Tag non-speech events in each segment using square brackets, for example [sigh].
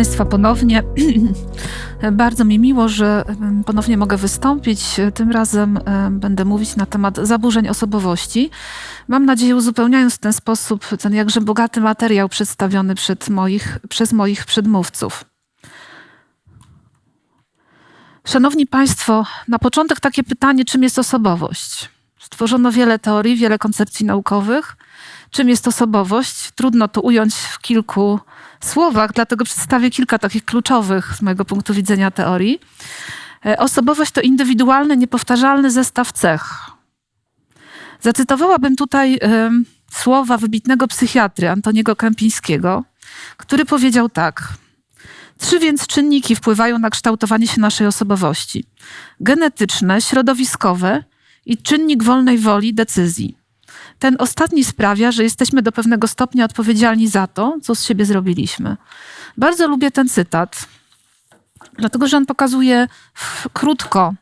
Państwa ponownie. [clears throat] Bardzo mi miło, że ponownie mogę wystąpić. Tym razem em, będę mówić na temat zaburzeń osobowości. Mam nadzieję, uzupełniając w ten sposób ten jakże bogaty materiał przedstawiony przed moich, przez moich przedmówców. Szanowni Państwo, na początek takie pytanie, czym jest osobowość? Stworzono wiele teorii, wiele koncepcji naukowych. Czym jest osobowość? Trudno to ująć w kilku słowach, dlatego przedstawię kilka takich kluczowych z mojego punktu widzenia teorii. E, Osobowość to indywidualny, niepowtarzalny zestaw cech. Zacytowałabym tutaj em, słowa wybitnego psychiatry Antoniego Kępińskiego, który powiedział tak. Trzy więc czynniki wpływają na kształtowanie się naszej osobowości: genetyczne, środowiskowe i czynnik wolnej woli decyzji. Ten ostatni sprawia, że jesteśmy do pewnego stopnia odpowiedzialni za to, co z siebie zrobiliśmy. Bardzo lubię ten cytat, dlatego że on pokazuje krótko,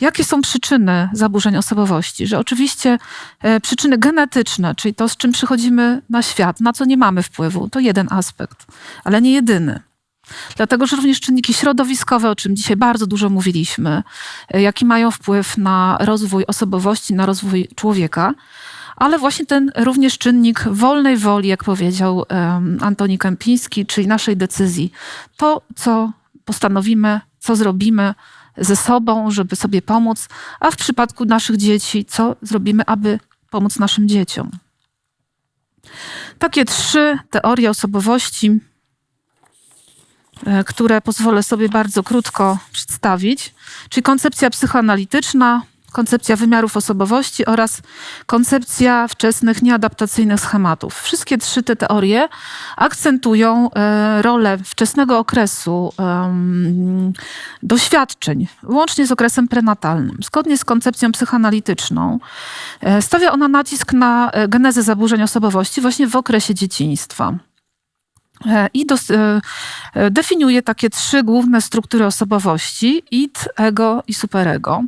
jakie są przyczyny zaburzeń osobowości. Że oczywiście e, przyczyny genetyczne, czyli to, z czym przychodzimy na świat, na co nie mamy wpływu, to jeden aspekt, ale nie jedyny. Dlatego, że również czynniki środowiskowe, o czym dzisiaj bardzo dużo mówiliśmy, e, jaki mają wpływ na rozwój osobowości, na rozwój człowieka, ale właśnie ten również czynnik wolnej woli, jak powiedział Antoni Kępiński, czyli naszej decyzji. To, co postanowimy, co zrobimy ze sobą, żeby sobie pomóc, a w przypadku naszych dzieci, co zrobimy, aby pomóc naszym dzieciom. Takie trzy teorie osobowości e, które pozwolę sobie bardzo krótko przedstawić, czyli koncepcja psychoanalityczna, koncepcja wymiarów osobowości oraz koncepcja wczesnych nieadaptacyjnych schematów. Wszystkie trzy te teorie akcentują e, rolę wczesnego okresu doświadczeń, łącznie z okresem prenatalnym. Zgodnie z koncepcją psychoanalityczną e, stawia ona nacisk na e, genezę zaburzeń osobowości właśnie w okresie dzieciństwa. I definiuje takie trzy główne struktury osobowości: id, ego i superego.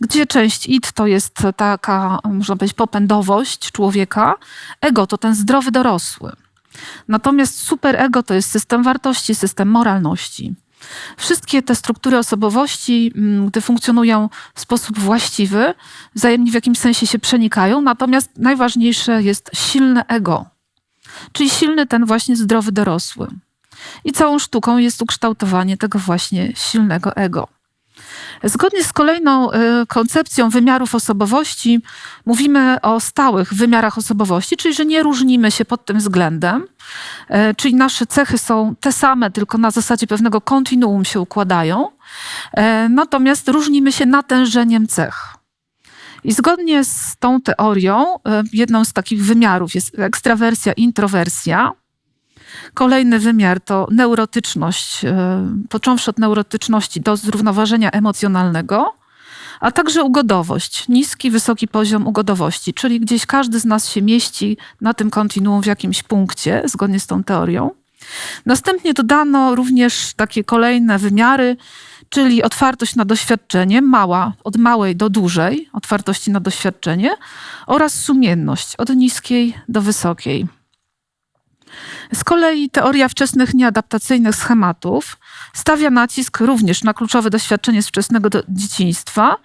Gdzie część id to jest taka, można powiedzieć, popędowość człowieka, ego to ten zdrowy dorosły. Natomiast superego to jest system wartości, system moralności. Wszystkie te struktury osobowości, mm, gdy funkcjonują w sposób właściwy, wzajemnie w jakimś sensie się przenikają, natomiast najważniejsze jest silne ego, czyli silny ten właśnie zdrowy dorosły. I całą sztuką jest ukształtowanie tego właśnie silnego ego. Zgodnie z kolejną y, koncepcją wymiarów osobowości, mówimy o stałych wymiarach osobowości, czyli że nie różnimy się pod tym względem, y, czyli nasze cechy są te same, tylko na zasadzie pewnego kontinuum się układają, y, natomiast różnimy się natężeniem cech. I zgodnie z tą teorią, jedną z takich wymiarów jest ekstrawersja, introwersja. Kolejny wymiar to neurotyczność, y, począwszy od neurotyczności do zrównoważenia emocjonalnego, a także ugodowość, niski, wysoki poziom ugodowości, czyli gdzieś każdy z nas się mieści na tym kontinuum w jakimś punkcie, zgodnie z tą teorią. Następnie dodano również takie kolejne wymiary, czyli otwartość na doświadczenie, mała, od małej do dużej, otwartości na doświadczenie oraz sumienność, od niskiej do wysokiej. Z kolei teoria wczesnych nieadaptacyjnych schematów stawia nacisk również na kluczowe doświadczenie z wczesnego do- dzieciństwa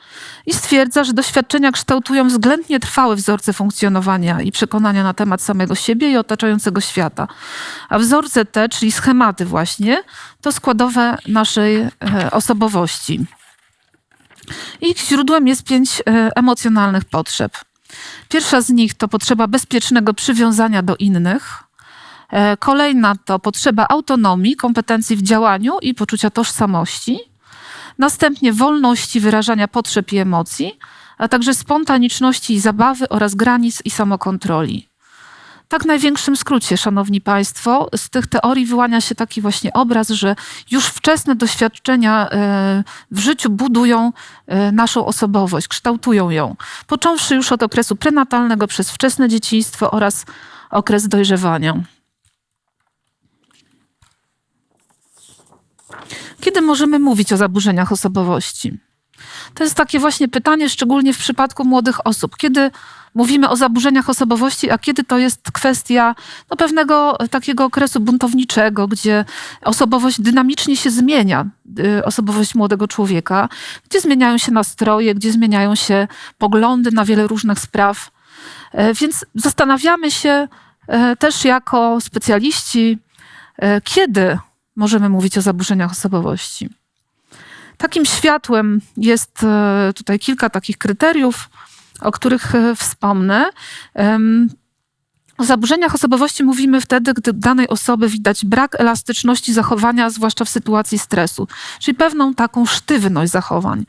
i stwierdza, że doświadczenia kształtują względnie trwałe wzorce funkcjonowania i przekonania na temat samego siebie i otaczającego świata. A wzorce te, czyli schematy właśnie, to składowe naszej e, osobowości. Ich źródłem jest pięć e, emocjonalnych potrzeb. Pierwsza z nich to potrzeba bezpiecznego przywiązania do innych. E, Kolejna to potrzeba autonomii, kompetencji w działaniu i poczucia tożsamości. Następnie wolności wyrażania potrzeb i emocji, a także spontaniczności i zabawy oraz granic i samokontroli. Tak w największym skrócie, szanowni państwo, z tych teorii wyłania się taki właśnie obraz, że już wczesne doświadczenia e, w życiu budują e, naszą osobowość, kształtują ją. Począwszy już od okresu prenatalnego przez wczesne dzieciństwo oraz okres dojrzewania. Kiedy możemy mówić o zaburzeniach osobowości? To jest takie właśnie pytanie, szczególnie w przypadku młodych osób. Kiedy mówimy o zaburzeniach osobowości, a kiedy to jest kwestia no, pewnego takiego okresu buntowniczego, gdzie osobowość dynamicznie się zmienia, y, osobowość młodego człowieka, gdzie zmieniają się nastroje, gdzie zmieniają się poglądy na wiele różnych spraw. E, więc zastanawiamy się e, też jako specjaliści, e, kiedy możemy mówić o zaburzeniach osobowości. Takim światłem jest tutaj kilka takich kryteriów, o których e, wspomnę. O zaburzeniach osobowości mówimy wtedy, gdy danej osoby widać brak elastyczności zachowania, zwłaszcza w sytuacji stresu, czyli pewną taką sztywność zachowań.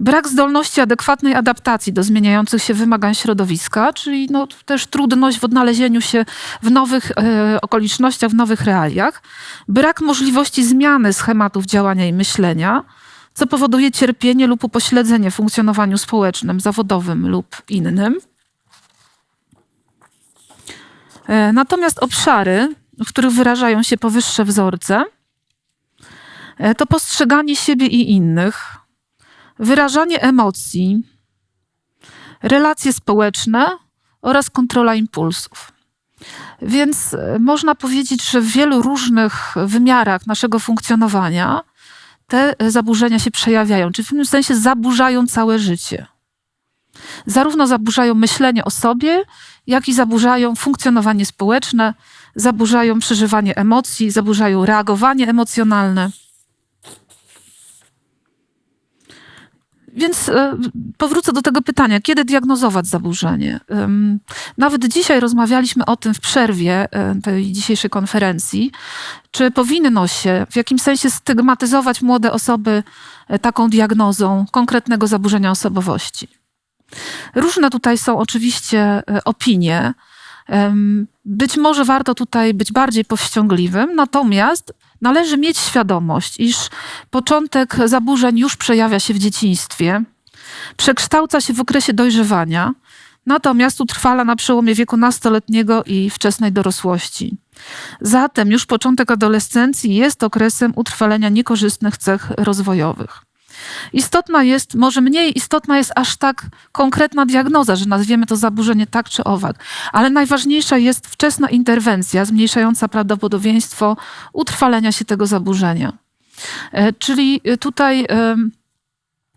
Brak zdolności adekwatnej adaptacji do zmieniających się wymagań środowiska, czyli no, też trudność w odnalezieniu się w nowych e, okolicznościach, w nowych realiach. Brak możliwości zmiany schematów działania i myślenia co powoduje cierpienie lub upośledzenie w funkcjonowaniu społecznym, zawodowym lub innym. E, natomiast obszary, w których wyrażają się powyższe wzorce, e, to postrzeganie siebie i innych, wyrażanie emocji, relacje społeczne oraz kontrola impulsów. Więc e, można powiedzieć, że w wielu różnych wymiarach naszego funkcjonowania te zaburzenia się przejawiają, czy w pewnym sensie zaburzają całe życie. Zarówno zaburzają myślenie o sobie, jak i zaburzają funkcjonowanie społeczne, zaburzają przeżywanie emocji, zaburzają reagowanie emocjonalne. Więc e, powrócę do tego pytania, kiedy diagnozować zaburzenie? Nawet dzisiaj rozmawialiśmy o tym w przerwie e, tej dzisiejszej konferencji. Czy powinno się w jakimś sensie stygmatyzować młode osoby e, taką diagnozą konkretnego zaburzenia osobowości? Różne tutaj są oczywiście opinie. Być może warto tutaj być bardziej powściągliwym, natomiast należy mieć świadomość, iż początek zaburzeń już przejawia się w dzieciństwie, przekształca się w okresie dojrzewania, natomiast utrwala na przełomie wieku nastoletniego i wczesnej dorosłości. Zatem już początek adolescencji jest okresem utrwalenia niekorzystnych cech rozwojowych. Istotna jest, może mniej istotna jest aż tak konkretna diagnoza, że nazwiemy to zaburzenie tak czy owak, ale najważniejsza jest wczesna interwencja zmniejszająca prawdopodobieństwo utrwalenia się tego zaburzenia. E, czyli tutaj,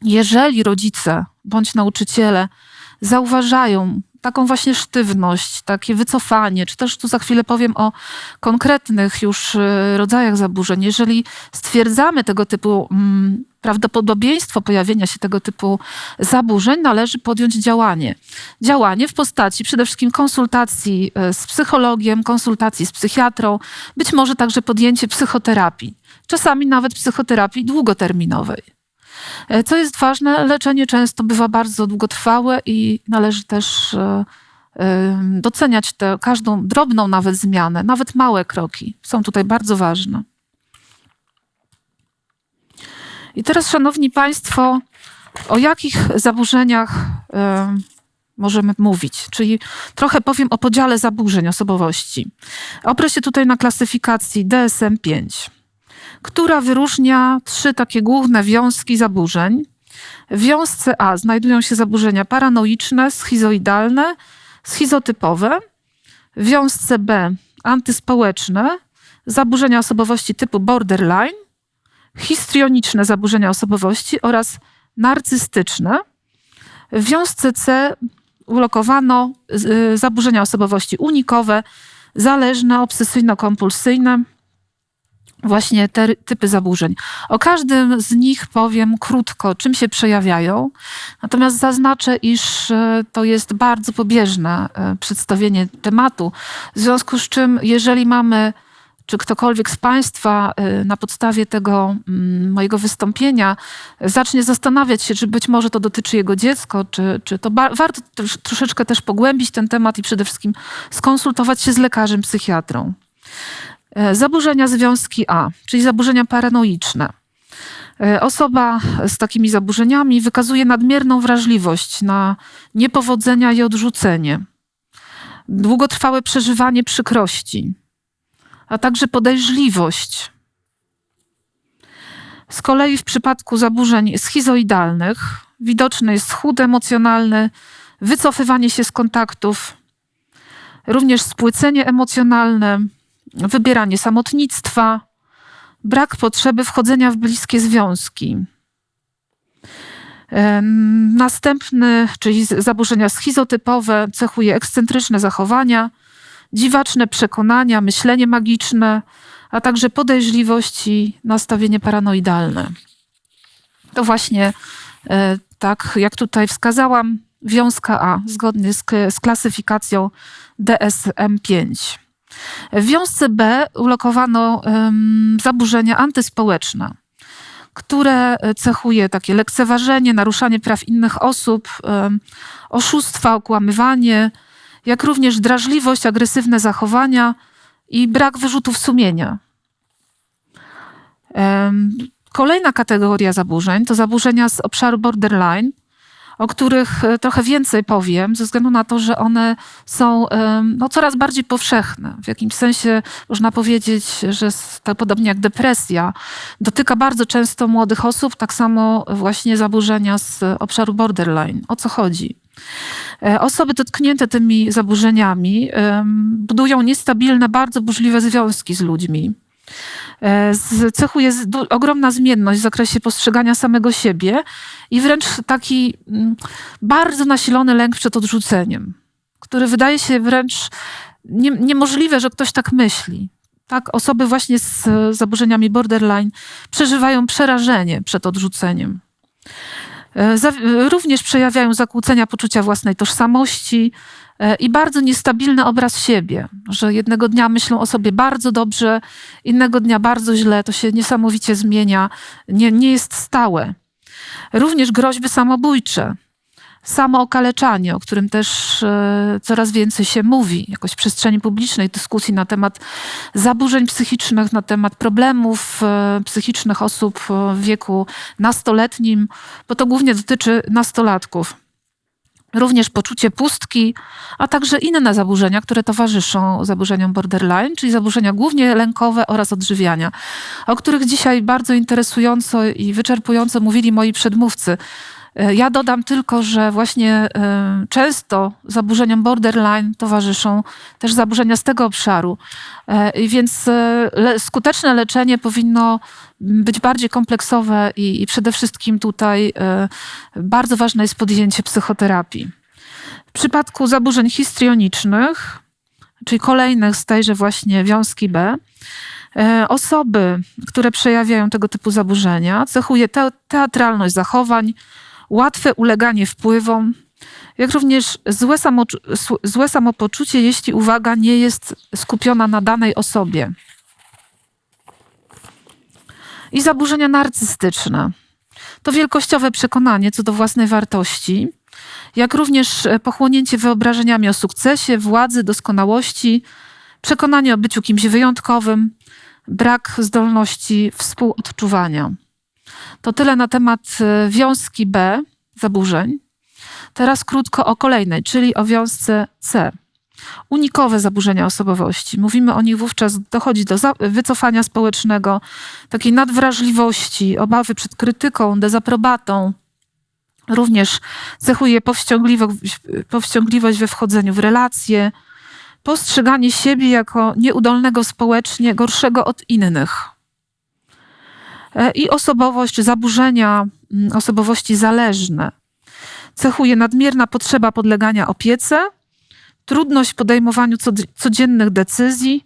jeżeli rodzice bądź nauczyciele zauważają taką właśnie sztywność, takie wycofanie, czy też tu za chwilę powiem o konkretnych już e, rodzajach zaburzeń. Jeżeli stwierdzamy tego typu mm, prawdopodobieństwo pojawienia się tego typu zaburzeń, należy podjąć działanie. Działanie w postaci przede wszystkim konsultacji e, z psychologiem, konsultacji z psychiatrą, być może także podjęcie psychoterapii, czasami nawet psychoterapii długoterminowej. E, co jest ważne, leczenie często bywa bardzo długotrwałe i należy też e, doceniać tę każdą drobną nawet zmianę, nawet małe kroki są tutaj bardzo ważne. I teraz, Szanowni Państwo, o jakich zaburzeniach możemy mówić? Czyli trochę powiem o podziale zaburzeń osobowości. Oprę się tutaj na klasyfikacji DSM-5, która wyróżnia trzy takie główne wiązki zaburzeń. W wiązce A znajdują się zaburzenia paranoiczne, schizoidalne, schizotypowe. W wiązce B antyspołeczne, zaburzenia osobowości typu borderline histrioniczne zaburzenia osobowości oraz narcystyczne. W wiązce C ulokowano y, zaburzenia osobowości unikowe, zależne, obsesyjno-kompulsyjne, właśnie te typy zaburzeń. O każdym z nich powiem krótko, czym się przejawiają, natomiast zaznaczę, iż y, to jest bardzo pobieżne y, przedstawienie tematu, w związku z czym, jeżeli mamy czy ktokolwiek z Państwa y, na podstawie tego mm, mojego wystąpienia zacznie zastanawiać się, czy być może to dotyczy jego dziecko, czy, czy to warto troszeczkę też pogłębić ten temat i przede wszystkim skonsultować się z lekarzem psychiatrą. E, zaburzenia związki A, czyli zaburzenia paranoiczne. E, osoba z takimi zaburzeniami wykazuje nadmierną wrażliwość na niepowodzenia i odrzucenie, długotrwałe przeżywanie przykrości, a także podejrzliwość. Z kolei w przypadku zaburzeń schizoidalnych widoczny jest schód emocjonalny, wycofywanie się z kontaktów, również spłycenie emocjonalne, wybieranie samotnictwa, brak potrzeby wchodzenia w bliskie związki. Następny, czyli zaburzenia schizotypowe, cechuje ekscentryczne zachowania, dziwaczne przekonania, myślenie magiczne, a także podejrzliwość i nastawienie paranoidalne. To właśnie e, tak, jak tutaj wskazałam, wiązka A, zgodnie z, z klasyfikacją DSM-5. W wiązce B ulokowano um, zaburzenia antyspołeczne, które cechuje takie lekceważenie, naruszanie praw innych osób, um, oszustwa, okłamywanie, jak również drażliwość, agresywne zachowania i brak wyrzutów sumienia. Um, kolejna kategoria zaburzeń to zaburzenia z obszaru borderline, o których e, trochę więcej powiem, ze względu na to, że one są no, coraz bardziej powszechne. W jakimś sensie można powiedzieć, że tak podobnie jak depresja, dotyka bardzo często młodych osób, tak samo właśnie zaburzenia z obszaru borderline. O co chodzi? E, osoby dotknięte tymi zaburzeniami budują niestabilne, bardzo burzliwe związki z ludźmi. E, cechuje ogromna zmienność w zakresie postrzegania samego siebie i wręcz taki mm, bardzo nasilony lęk przed odrzuceniem, który wydaje się wręcz nie, niemożliwe, że ktoś tak myśli. Tak, osoby właśnie z zaburzeniami borderline przeżywają przerażenie przed odrzuceniem. E, również przejawiają zakłócenia poczucia własnej tożsamości, i bardzo niestabilny obraz siebie, że jednego dnia myślą o sobie bardzo dobrze, innego dnia bardzo źle, to się niesamowicie zmienia, nie, nie jest stałe. Również groźby samobójcze, samookaleczanie, o którym też e, coraz więcej się mówi, jakoś w przestrzeni publicznej, dyskusji na temat zaburzeń psychicznych, na temat problemów e, psychicznych osób w wieku nastoletnim, bo to głównie dotyczy nastolatków również poczucie pustki, a także inne zaburzenia, które towarzyszą zaburzeniom borderline, czyli zaburzenia głównie lękowe oraz odżywiania, o których dzisiaj bardzo interesująco i wyczerpująco mówili moi przedmówcy. E, ja dodam tylko, że właśnie e, często zaburzeniom borderline towarzyszą też zaburzenia z tego obszaru. E, więc skuteczne leczenie powinno być bardziej kompleksowe i, przede wszystkim tutaj bardzo ważne jest podjęcie psychoterapii. W przypadku zaburzeń histrionicznych, czyli kolejnych z tejże właśnie wiązki B, osoby, które przejawiają tego typu zaburzenia, cechuje te, teatralność zachowań, łatwe uleganie wpływom, jak również złe, złe samopoczucie, jeśli uwaga nie jest skupiona na danej osobie. I zaburzenia narcystyczne. To wielkościowe przekonanie co do własnej wartości, jak również pochłonięcie wyobrażeniami o sukcesie, władzy, doskonałości, przekonanie o byciu kimś wyjątkowym, brak zdolności współodczuwania. To tyle na temat e, wiązki B, zaburzeń. Teraz krótko o kolejnej, czyli o wiązce C. Unikowe zaburzenia osobowości. Mówimy o nich wówczas, dochodzi do wycofania społecznego, takiej nadwrażliwości, obawy przed krytyką, dezaprobatą. Również cechuje powściągliwość, powściągliwość we wchodzeniu w relacje, postrzeganie siebie jako nieudolnego społecznie, gorszego od innych. E, i osobowość, zaburzenia mm, osobowości zależne. Cechuje nadmierna potrzeba podlegania opiece, trudność w podejmowaniu codziennych decyzji,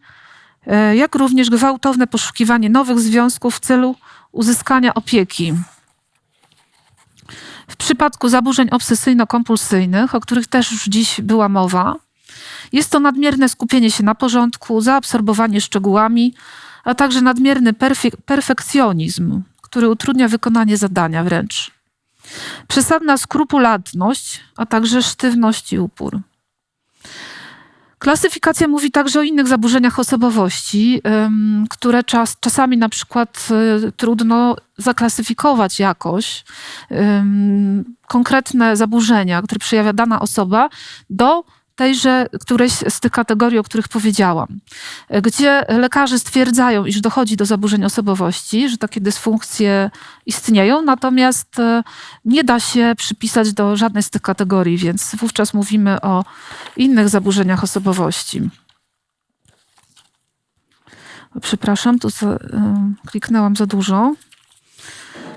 e, jak również gwałtowne poszukiwanie nowych związków w celu uzyskania opieki. W przypadku zaburzeń obsesyjno-kompulsyjnych, o których też już dziś była mowa, jest to nadmierne skupienie się na porządku, zaabsorbowanie szczegółami, a także nadmierny perfek perfekcjonizm, który utrudnia wykonanie zadania wręcz. Przesadna skrupulatność, a także sztywność i upór. Klasyfikacja mówi także o innych zaburzeniach osobowości, które czas, czasami na przykład y, trudno zaklasyfikować jakoś. Konkretne zaburzenia, które przejawia dana osoba, do tejże któreś z tych kategorii, o których powiedziałam, gdzie lekarze stwierdzają, iż dochodzi do zaburzeń osobowości, że takie dysfunkcje istnieją, natomiast e, nie da się przypisać do żadnej z tych kategorii, więc wówczas mówimy o innych zaburzeniach osobowości. Przepraszam, tu za, e, kliknęłam za dużo.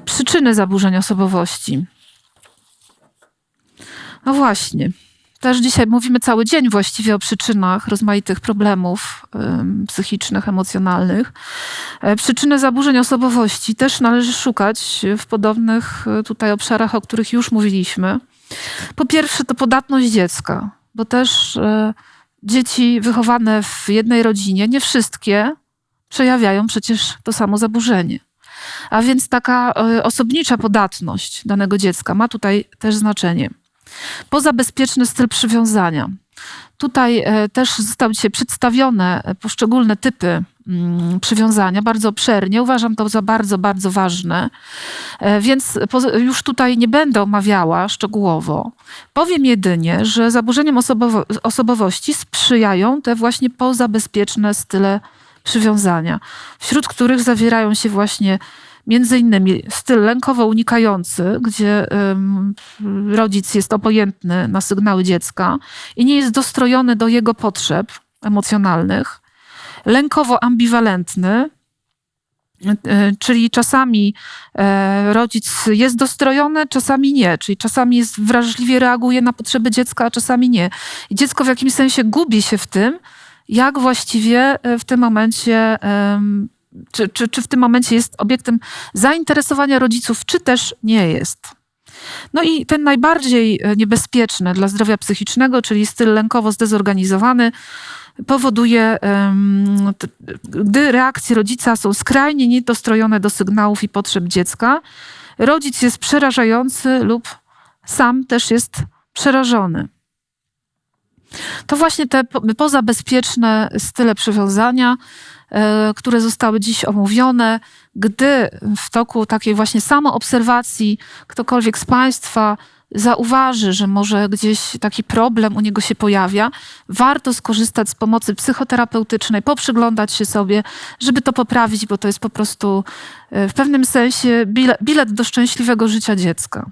Przyczyny zaburzeń osobowości. No właśnie. Też dzisiaj mówimy cały dzień właściwie o przyczynach rozmaitych problemów psychicznych, emocjonalnych. E, przyczyny zaburzeń osobowości też należy szukać w podobnych e, tutaj obszarach, o których już mówiliśmy. Po pierwsze, to podatność dziecka, bo też e, dzieci wychowane w jednej rodzinie, nie wszystkie przejawiają przecież to samo zaburzenie. A więc taka osobnicza podatność danego dziecka ma tutaj też znaczenie. Pozabezpieczny styl przywiązania. Tutaj e, też zostały dzisiaj przedstawione poszczególne typy mm, przywiązania bardzo obszernie. Uważam to za bardzo, bardzo ważne, e, więc już tutaj nie będę omawiała szczegółowo. Powiem jedynie, że zaburzeniom osobowo osobowości sprzyjają te właśnie pozabezpieczne style przywiązania, wśród których zawierają się właśnie między innymi styl lękowo unikający, gdzie rodzic jest obojętny na sygnały dziecka i nie jest dostrojony do jego potrzeb emocjonalnych, lękowo ambiwalentny, e, czyli czasami e, rodzic jest dostrojony, czasami nie, czyli czasami jest wrażliwie reaguje na potrzeby dziecka, a czasami nie. I dziecko w jakimś sensie gubi się w tym, jak właściwie e, w tym momencie czy, czy, czy w tym momencie jest obiektem zainteresowania rodziców, czy też nie jest. No i ten najbardziej e, niebezpieczny dla zdrowia psychicznego, czyli styl lękowo zdezorganizowany, powoduje, gdy reakcje rodzica są skrajnie niedostrojone do sygnałów i potrzeb dziecka, rodzic jest przerażający lub sam też jest przerażony. To właśnie te pozabezpieczne style przywiązania które zostały dziś omówione, gdy w toku takiej właśnie samoobserwacji ktokolwiek z Państwa zauważy, że może gdzieś taki problem u niego się pojawia, warto skorzystać z pomocy psychoterapeutycznej, poprzyglądać się sobie, żeby to poprawić, bo to jest po prostu e, w pewnym sensie bilet do szczęśliwego życia dziecka.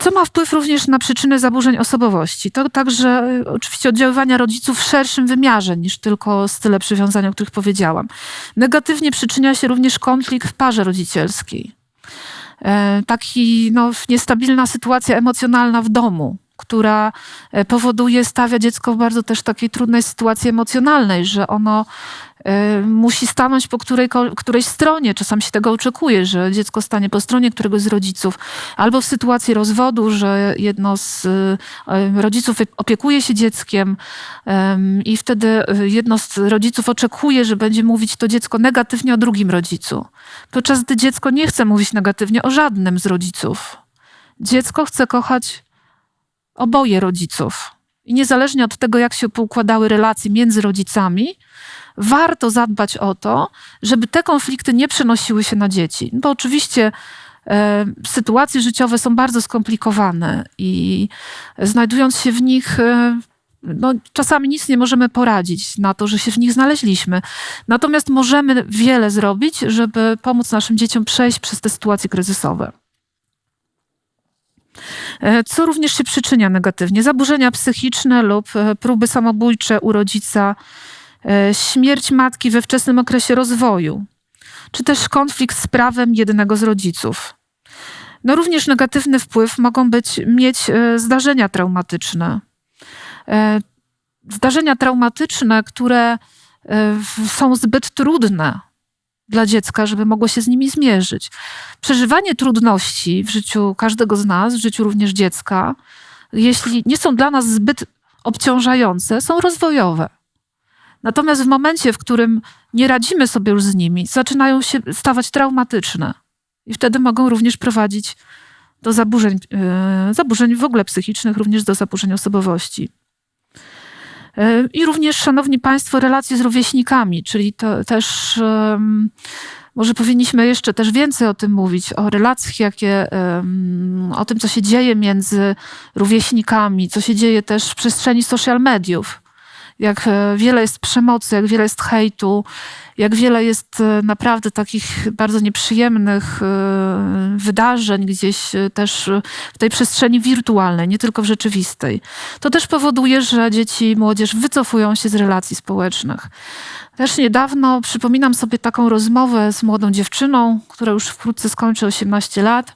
Co ma wpływ również na przyczyny zaburzeń osobowości? To także y, oczywiście oddziaływania rodziców w szerszym wymiarze niż tylko style przywiązania, o których powiedziałam. Negatywnie przyczynia się również konflikt w parze rodzicielskiej. E, taki no, niestabilna sytuacja emocjonalna w domu, która e, powoduje, stawia dziecko w bardzo też takiej trudnej sytuacji emocjonalnej, że ono e, musi stanąć po której, którejś stronie. Czasami się tego oczekuje, że dziecko stanie po stronie któregoś z rodziców, albo w sytuacji rozwodu, że jedno z e, rodziców opiekuje się dzieckiem i wtedy jedno z rodziców oczekuje, że będzie mówić to dziecko negatywnie o drugim rodzicu. Podczas gdy dziecko nie chce mówić negatywnie o żadnym z rodziców. Dziecko chce kochać oboje rodziców. I niezależnie od tego, jak się poukładały relacje między rodzicami, warto zadbać o to, żeby te konflikty nie przenosiły się na dzieci. Bo oczywiście e, sytuacje życiowe są bardzo skomplikowane i znajdując się w nich, e, no, czasami nic nie możemy poradzić na to, że się w nich znaleźliśmy. Natomiast możemy wiele zrobić, żeby pomóc naszym dzieciom przejść przez te sytuacje kryzysowe. E, co również się przyczynia negatywnie. Zaburzenia psychiczne lub e, próby samobójcze u rodzica, e, śmierć matki we wczesnym okresie rozwoju, czy też konflikt z prawem jednego z rodziców. No również negatywny wpływ mogą być, mieć zdarzenia traumatyczne. Zdarzenia traumatyczne, które są zbyt trudne dla dziecka, żeby mogło się z nimi zmierzyć. Przeżywanie trudności w życiu każdego z nas, w życiu również dziecka, jeśli nie są dla nas zbyt obciążające, są rozwojowe. Natomiast w momencie, w którym nie radzimy sobie już z nimi, zaczynają się stawać traumatyczne i wtedy mogą również prowadzić do zaburzeń, yy, zaburzeń w ogóle psychicznych, również do zaburzeń osobowości. I również, szanowni państwo, relacje z rówieśnikami, czyli to też może powinniśmy jeszcze też więcej o tym mówić, o relacjach, jakie, o tym, co się dzieje między rówieśnikami, co się dzieje też w przestrzeni social mediów. Jak e, wiele jest przemocy, jak wiele jest hejtu, jak wiele jest e, naprawdę takich bardzo nieprzyjemnych e, wydarzeń gdzieś też w tej przestrzeni wirtualnej, nie tylko w rzeczywistej. To też powoduje, że dzieci i młodzież wycofują się z relacji społecznych. Też niedawno przypominam sobie taką rozmowę z młodą dziewczyną, która już wkrótce skończy 18 lat.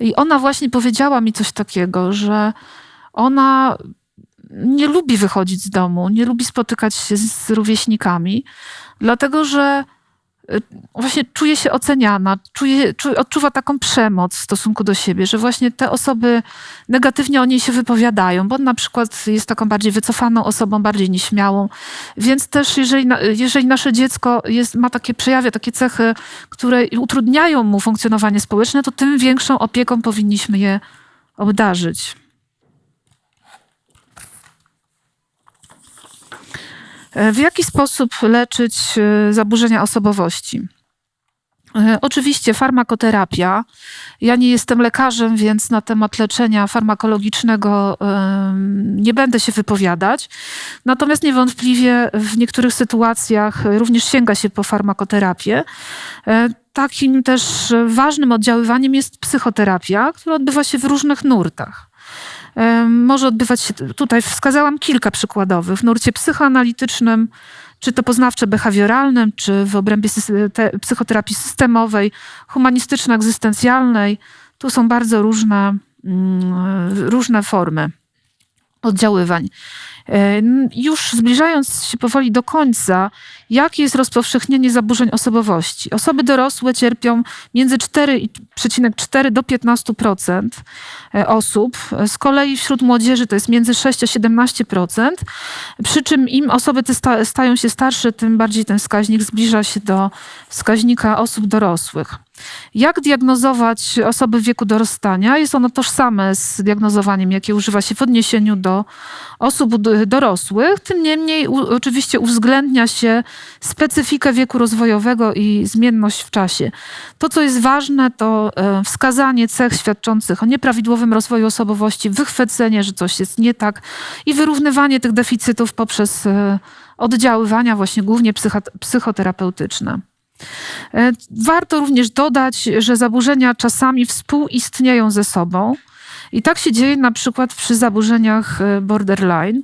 I ona właśnie powiedziała mi coś takiego, że ona nie lubi wychodzić z domu, nie lubi spotykać się z rówieśnikami, dlatego że Y, właśnie czuje się oceniana, czuje, odczuwa taką przemoc w stosunku do siebie, że właśnie te osoby negatywnie o niej się wypowiadają, bo na przykład jest taką bardziej wycofaną osobą, bardziej nieśmiałą. Więc też jeżeli, jeżeli nasze dziecko jest, ma takie przejawia, takie cechy, które utrudniają mu funkcjonowanie społeczne, to tym większą opieką powinniśmy je obdarzyć. W jaki sposób leczyć e, zaburzenia osobowości? E, oczywiście farmakoterapia. Ja nie jestem lekarzem, więc na temat leczenia farmakologicznego nie będę się wypowiadać. Natomiast niewątpliwie w niektórych sytuacjach również sięga się po farmakoterapię. Takim też ważnym oddziaływaniem jest psychoterapia, która odbywa się w różnych nurtach może odbywać się, tutaj wskazałam kilka przykładowych, w nurcie psychoanalitycznym, czy to poznawczo-behawioralnym, czy w obrębie psychoterapii systemowej, humanistyczno-egzystencjalnej. Tu są bardzo różne, mm, różne formy oddziaływań. Już zbliżając się powoli do końca, jakie jest rozpowszechnienie zaburzeń osobowości? Osoby dorosłe cierpią między 4,4 do 15% e, osób. Z kolei wśród młodzieży to jest między 6 a 17%. Przy czym im osoby te stają się starsze, tym bardziej ten wskaźnik zbliża się do wskaźnika osób dorosłych. Jak diagnozować osoby w wieku dorastania? Jest ono tożsame z diagnozowaniem, jakie używa się w odniesieniu do osób dorosłych. Tym niemniej u, oczywiście uwzględnia się specyfikę wieku rozwojowego i zmienność w czasie. To, co jest ważne, to e, wskazanie cech świadczących o nieprawidłowym rozwoju osobowości, wychwycenie, że coś jest nie tak i wyrównywanie tych deficytów poprzez e, oddziaływania właśnie głównie psychoterapeutyczne. E, warto również dodać, że zaburzenia czasami współistnieją ze sobą. I tak się dzieje na przykład przy zaburzeniach e, borderline.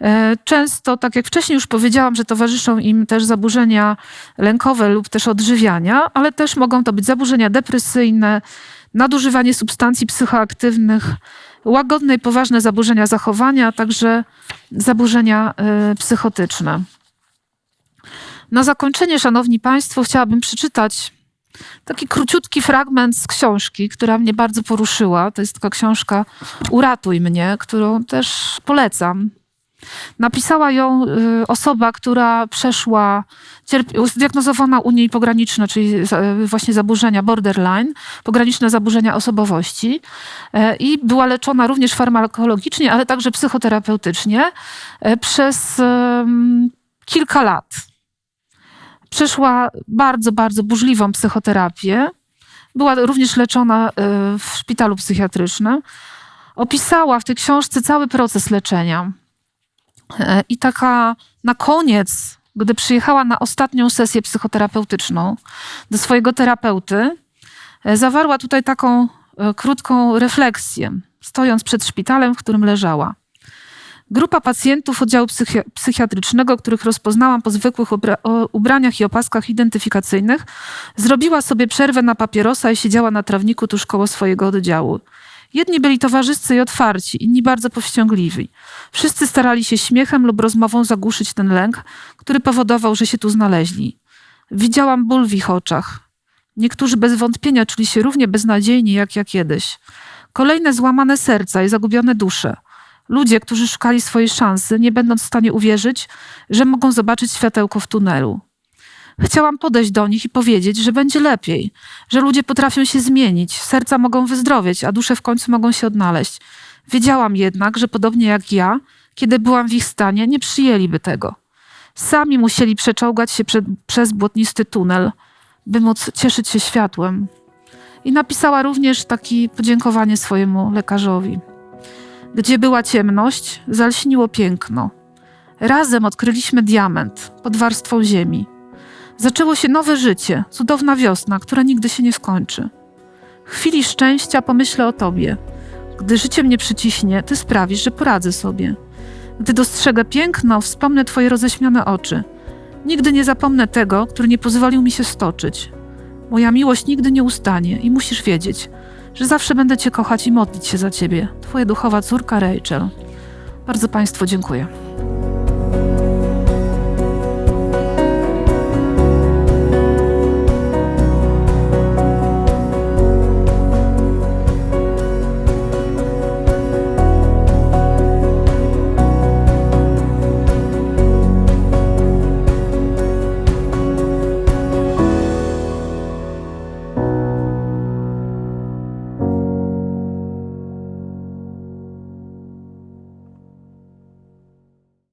E, często, tak jak wcześniej już powiedziałam, że towarzyszą im też zaburzenia lękowe lub też odżywiania, ale też mogą to być zaburzenia depresyjne, nadużywanie substancji psychoaktywnych, łagodne i poważne zaburzenia zachowania, a także zaburzenia psychotyczne. Na zakończenie, Szanowni Państwo, chciałabym przeczytać taki króciutki fragment z książki, która mnie bardzo poruszyła. To jest taka książka Uratuj mnie, którą też polecam. Napisała ją y, osoba, która przeszła, zdiagnozowana u niej pograniczne, czyli właśnie zaburzenia borderline, pograniczne zaburzenia osobowości e, i była leczona również farmakologicznie, ale także psychoterapeutycznie przez kilka lat przeszła bardzo, bardzo burzliwą psychoterapię. Była również leczona e, w szpitalu psychiatrycznym. Opisała w tej książce cały proces leczenia. E, I taka na koniec, gdy przyjechała na ostatnią sesję psychoterapeutyczną do swojego terapeuty, e, zawarła tutaj taką krótką refleksję, stojąc przed szpitalem, w którym leżała. Grupa pacjentów oddziału psychi psychiatrycznego, których rozpoznałam po zwykłych ubraniach i opaskach identyfikacyjnych, zrobiła sobie przerwę na papierosa i siedziała na trawniku tuż koło swojego oddziału. Jedni byli towarzyscy i otwarci, inni bardzo powściągliwi. Wszyscy starali się śmiechem lub rozmową zagłuszyć ten lęk, który powodował, że się tu znaleźli. Widziałam ból w ich oczach. Niektórzy bez wątpienia czuli się równie beznadziejni jak ja kiedyś. Kolejne złamane serca i zagubione dusze – Ludzie, którzy szukali swojej szansy, nie będąc w stanie uwierzyć, że mogą zobaczyć światełko w tunelu. Chciałam podejść do nich i powiedzieć, że będzie lepiej, że ludzie potrafią się zmienić, serca mogą wyzdrowieć, a dusze w końcu mogą się odnaleźć. Wiedziałam jednak, że podobnie jak ja, kiedy byłam w ich stanie, nie przyjęliby tego. Sami musieli przeczołgać się przed, przez błotnisty tunel, by móc cieszyć się światłem. I napisała również takie podziękowanie swojemu lekarzowi. Gdzie była ciemność, zalśniło piękno. Razem odkryliśmy diament pod warstwą ziemi. Zaczęło się nowe życie, cudowna wiosna, która nigdy się nie skończy. W chwili szczęścia pomyślę o tobie. Gdy życie mnie przyciśnie, ty sprawisz, że poradzę sobie. Gdy dostrzegę piękno, wspomnę twoje roześmiane oczy. Nigdy nie zapomnę tego, który nie pozwolił mi się stoczyć. Moja miłość nigdy nie ustanie i musisz wiedzieć, że zawsze będę cię kochać i modlić się za ciebie. Twoja duchowa córka Rachel. Bardzo Państwu dziękuję.